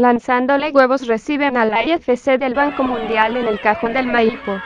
lanzándole huevos reciben a la IFC del Banco Mundial en el cajón del Maipo.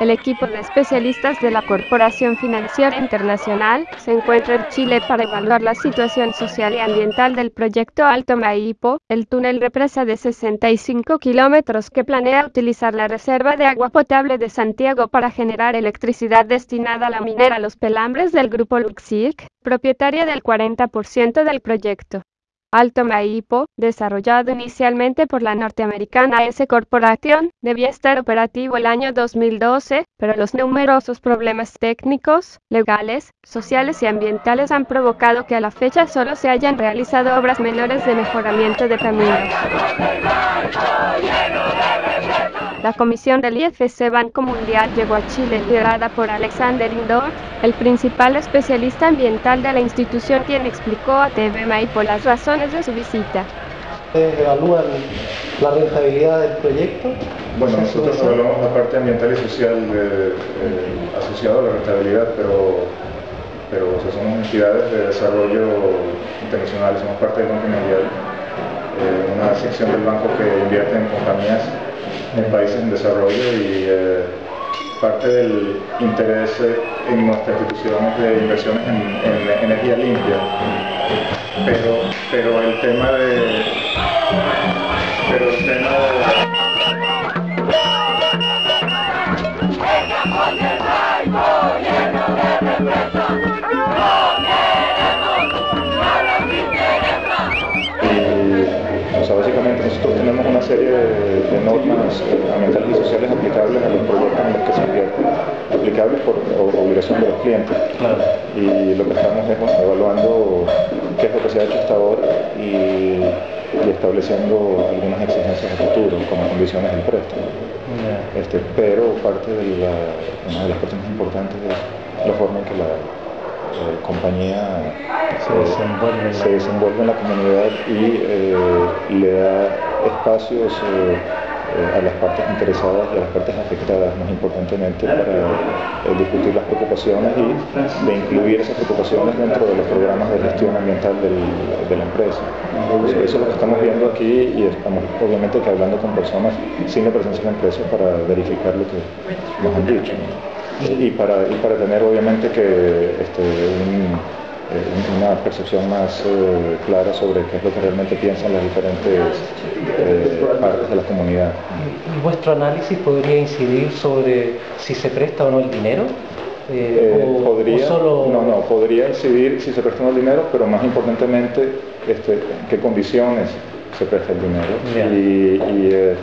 El equipo de especialistas de la Corporación Financiera Internacional se encuentra en Chile para evaluar la situación social y ambiental del proyecto Alto Maipo, el túnel represa de 65 kilómetros que planea utilizar la reserva de agua potable de Santiago para generar electricidad destinada a la minera Los Pelambres del grupo Luxic, propietaria del 40% del proyecto. Alto Maipo, desarrollado inicialmente por la norteamericana S Corporation, debía estar operativo el año 2012, pero los numerosos problemas técnicos, legales, sociales y ambientales han provocado que a la fecha solo se hayan realizado obras menores de mejoramiento de caminos. La comisión del IFC Banco Mundial llegó a Chile liderada por Alexander Indor, el principal especialista ambiental de la institución quien explicó a TV Maipo las razones de su visita. ¿Evalúan la rentabilidad del proyecto? Bueno, nosotros evaluamos la parte ambiental y social eh, eh, asociada a la rentabilidad, pero, pero somos entidades de desarrollo internacional, somos parte del Banco Mundial, eh, una sección del banco que invierte en compañías en países en desarrollo y eh, parte del interés en nuestras instituciones de inversiones en, energía limpia. Pero, pero el tema de... Pero el tema básicamente nosotros tenemos una serie de, normas ambientales y sociales aplicables a los proyectos en los que se invierte, aplicables por obligación de los clientes. Y lo que estamos es evaluando qué es lo que se ha hecho hasta ahora y, estableciendo algunas exigencias a futuro como condiciones del préstamo. Este, pero parte de la, una de las cosas más importantes es la forma en que la eh, compañía se desenvuelve, en la comunidad y eh, le da espacios eh, a las partes interesadas y a las partes afectadas, más importantemente, para discutir las preocupaciones y de incluir esas preocupaciones dentro de los programas de gestión ambiental de la empresa. eso es lo que estamos viendo aquí y estamos obviamente que hablando con personas sin la presencia de la empresa para verificar lo que nos han dicho y para, para tener obviamente que este, eh, una percepción más eh, clara sobre qué es lo que realmente piensan las diferentes eh, partes de la comunidad. ¿Y vuestro análisis podría incidir sobre si se presta o no el dinero? podría, no, no, podría incidir si se presta o no el dinero, pero más importantemente, este, qué condiciones se presta el dinero. Y,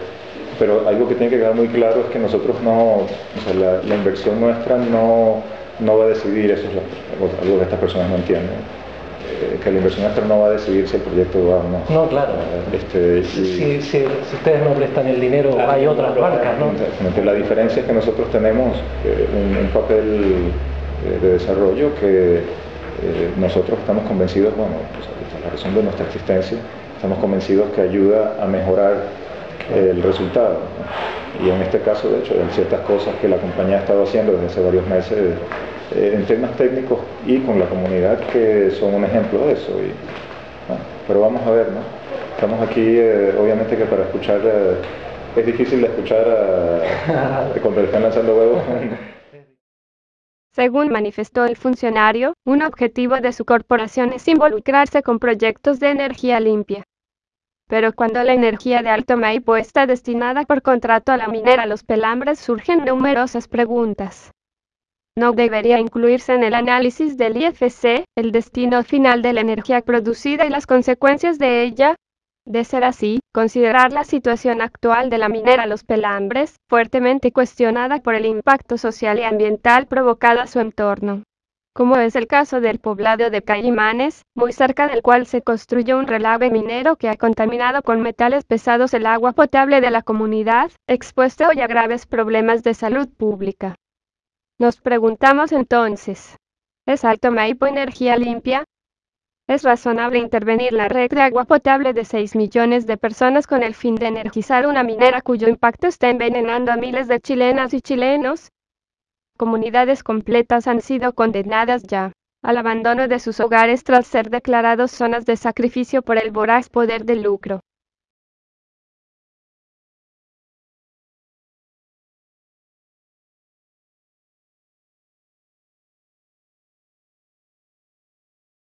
pero algo que tiene que quedar muy claro es que nosotros no, o sea, la, inversión nuestra no, no, va a decidir, eso es algo que estas personas no entienden, eh, que la inversión nuestra no va a decidir si el proyecto va o no. No, claro. Este, si, si, ustedes no prestan el dinero, hay otras bancas, ¿no? La diferencia es que nosotros tenemos eh, un, papel eh, de desarrollo que nosotros estamos convencidos, bueno, pues, la razón de nuestra existencia, estamos convencidos que ayuda a mejorar el resultado. Y en este caso, de hecho, hay ciertas cosas que la compañía ha estado haciendo desde hace varios meses eh, en temas técnicos y con la comunidad que son un ejemplo de eso. Y, pero vamos a ver, ¿no? Estamos aquí, eh, obviamente que para escuchar, eh, es difícil de escuchar a, cuando están lanzando huevos. Según manifestó el funcionario, un objetivo de su corporación es involucrarse con proyectos de energía limpia. Pero cuando la energía de Alto Maipo está destinada por contrato a la minera Los Pelambres surgen numerosas preguntas. ¿No debería incluirse en el análisis del IFC el destino final de la energía producida y las consecuencias de ella? De ser así, considerar la situación actual de la minera Los Pelambres, fuertemente cuestionada por el impacto social y ambiental provocado a su entorno como es el caso del poblado de Caimanes, muy cerca del cual se construyó un relave minero que ha contaminado con metales pesados el agua potable de la comunidad, expuesto hoy a graves problemas de salud pública. Nos preguntamos entonces, ¿es Alto Maipo energía limpia? ¿Es razonable intervenir la red de agua potable de 6 millones de personas con el fin de energizar una minera cuyo impacto está envenenando a miles de chilenas y chilenos? Comunidades completas han sido condenadas ya al abandono de sus hogares tras ser declarados zonas de sacrificio por el voraz poder del lucro.